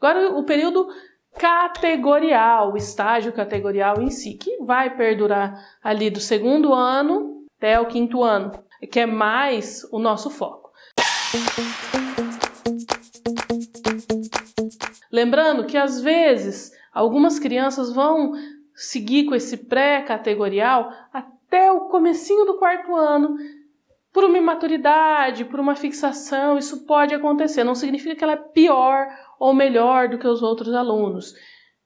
Agora, o período categorial, o estágio categorial em si, que vai perdurar ali do segundo ano até o quinto ano, que é mais o nosso foco. Lembrando que às vezes algumas crianças vão seguir com esse pré-categorial até o comecinho do quarto ano, por uma imaturidade, por uma fixação, isso pode acontecer. Não significa que ela é pior ou melhor do que os outros alunos.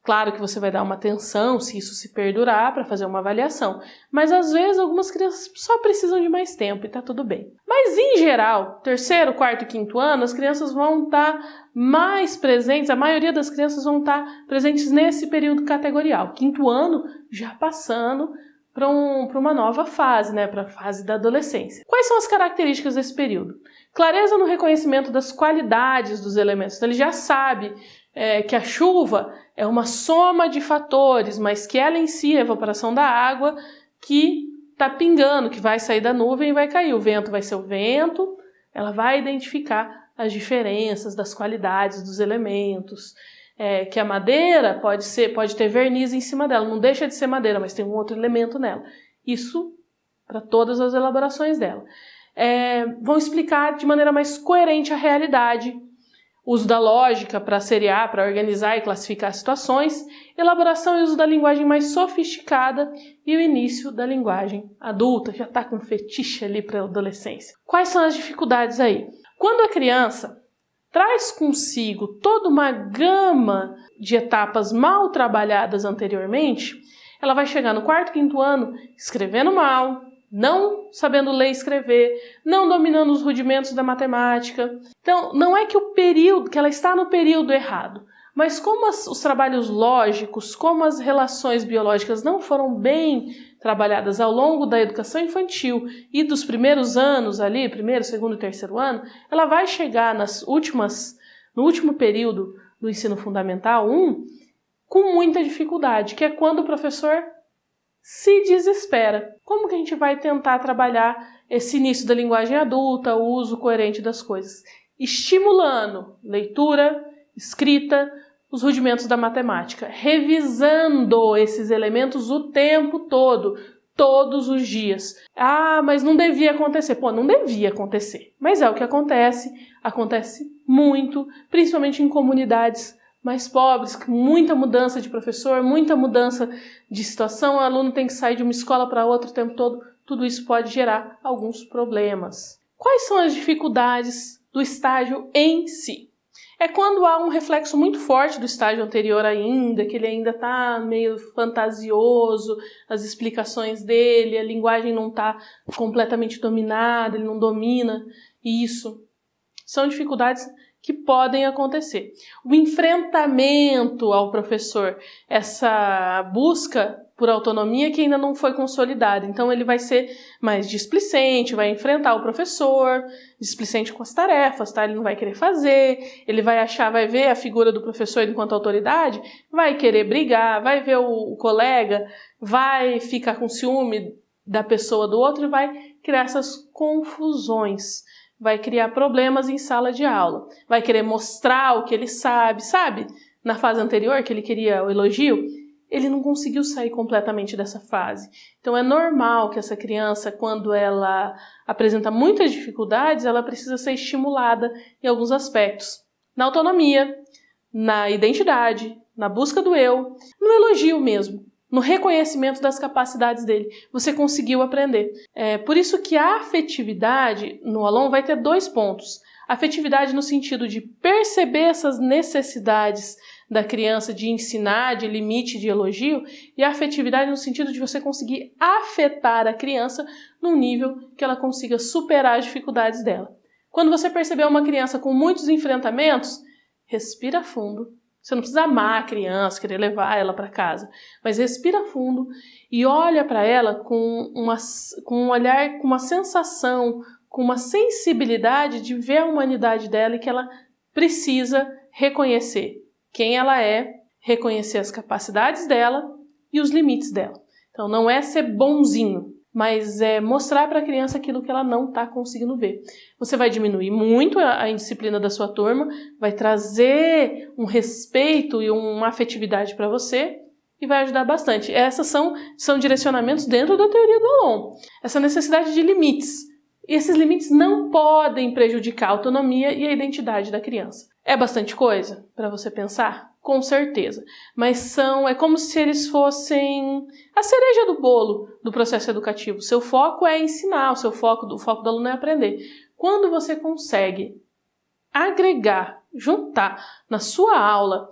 Claro que você vai dar uma atenção se isso se perdurar para fazer uma avaliação, mas às vezes algumas crianças só precisam de mais tempo e está tudo bem. Mas em geral, terceiro, quarto e quinto ano, as crianças vão estar tá mais presentes, a maioria das crianças vão estar tá presentes nesse período categorial. Quinto ano já passando para um, uma nova fase, né, para a fase da adolescência. Quais são as características desse período? Clareza no reconhecimento das qualidades dos elementos. Então, ele já sabe é, que a chuva é uma soma de fatores, mas que ela em si, a evaporação da água, que está pingando, que vai sair da nuvem e vai cair. O vento vai ser o vento, ela vai identificar as diferenças das qualidades dos elementos. É, que a madeira pode ser, pode ter verniz em cima dela, não deixa de ser madeira, mas tem um outro elemento nela. Isso para todas as elaborações dela. É, vão explicar de maneira mais coerente a realidade uso da lógica para seriar, para organizar e classificar situações, elaboração e uso da linguagem mais sofisticada e o início da linguagem adulta, já está com fetiche ali para a adolescência. Quais são as dificuldades aí? Quando a criança traz consigo toda uma gama de etapas mal trabalhadas anteriormente, ela vai chegar no quarto, quinto ano escrevendo mal, não sabendo ler e escrever, não dominando os rudimentos da matemática. Então, não é que o período, que ela está no período errado, mas como as, os trabalhos lógicos, como as relações biológicas não foram bem trabalhadas ao longo da educação infantil e dos primeiros anos ali, primeiro, segundo e terceiro ano, ela vai chegar nas últimas, no último período do ensino fundamental 1 com muita dificuldade, que é quando o professor se desespera. Como que a gente vai tentar trabalhar esse início da linguagem adulta, o uso coerente das coisas? Estimulando leitura, escrita, os rudimentos da matemática, revisando esses elementos o tempo todo, todos os dias. Ah, mas não devia acontecer. Pô, não devia acontecer. Mas é o que acontece, acontece muito, principalmente em comunidades mais pobres, muita mudança de professor, muita mudança de situação, o aluno tem que sair de uma escola para outra o tempo todo, tudo isso pode gerar alguns problemas. Quais são as dificuldades do estágio em si? É quando há um reflexo muito forte do estágio anterior ainda, que ele ainda está meio fantasioso, as explicações dele, a linguagem não está completamente dominada, ele não domina isso. São dificuldades que podem acontecer. O enfrentamento ao professor, essa busca por autonomia que ainda não foi consolidada. Então ele vai ser mais displicente, vai enfrentar o professor, displicente com as tarefas, tá? Ele não vai querer fazer, ele vai achar, vai ver a figura do professor enquanto autoridade, vai querer brigar, vai ver o, o colega, vai ficar com ciúme da pessoa do outro e vai criar essas confusões vai criar problemas em sala de aula, vai querer mostrar o que ele sabe, sabe? Na fase anterior, que ele queria o elogio, ele não conseguiu sair completamente dessa fase. Então é normal que essa criança, quando ela apresenta muitas dificuldades, ela precisa ser estimulada em alguns aspectos. Na autonomia, na identidade, na busca do eu, no elogio mesmo no reconhecimento das capacidades dele. Você conseguiu aprender. É por isso que a afetividade no aluno vai ter dois pontos. Afetividade no sentido de perceber essas necessidades da criança de ensinar, de limite, de elogio, e a afetividade no sentido de você conseguir afetar a criança num nível que ela consiga superar as dificuldades dela. Quando você perceber uma criança com muitos enfrentamentos, respira fundo você não precisa amar a criança, querer levar ela para casa, mas respira fundo e olha para ela com, uma, com um olhar, com uma sensação, com uma sensibilidade de ver a humanidade dela e que ela precisa reconhecer quem ela é, reconhecer as capacidades dela e os limites dela. Então não é ser bonzinho, mas é mostrar para a criança aquilo que ela não está conseguindo ver. Você vai diminuir muito a, indisciplina da sua turma, vai trazer um respeito e uma afetividade para você e vai ajudar bastante. Essas são, são direcionamentos dentro da teoria do Alon. Essa necessidade de limites. E esses limites não podem prejudicar a autonomia e a identidade da criança. É bastante coisa para você pensar? Com certeza. Mas são, é como se eles fossem a cereja do bolo do processo educativo. Seu foco é ensinar, o seu foco, o foco do aluno é aprender. Quando você consegue agregar, juntar na sua aula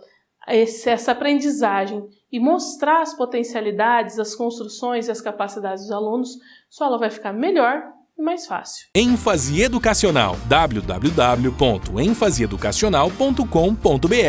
esse, essa aprendizagem e mostrar as potencialidades, as construções e as capacidades dos alunos, sua aula vai ficar melhor e mais fácil. ênfase educacional www.enfaseeducacional.com.br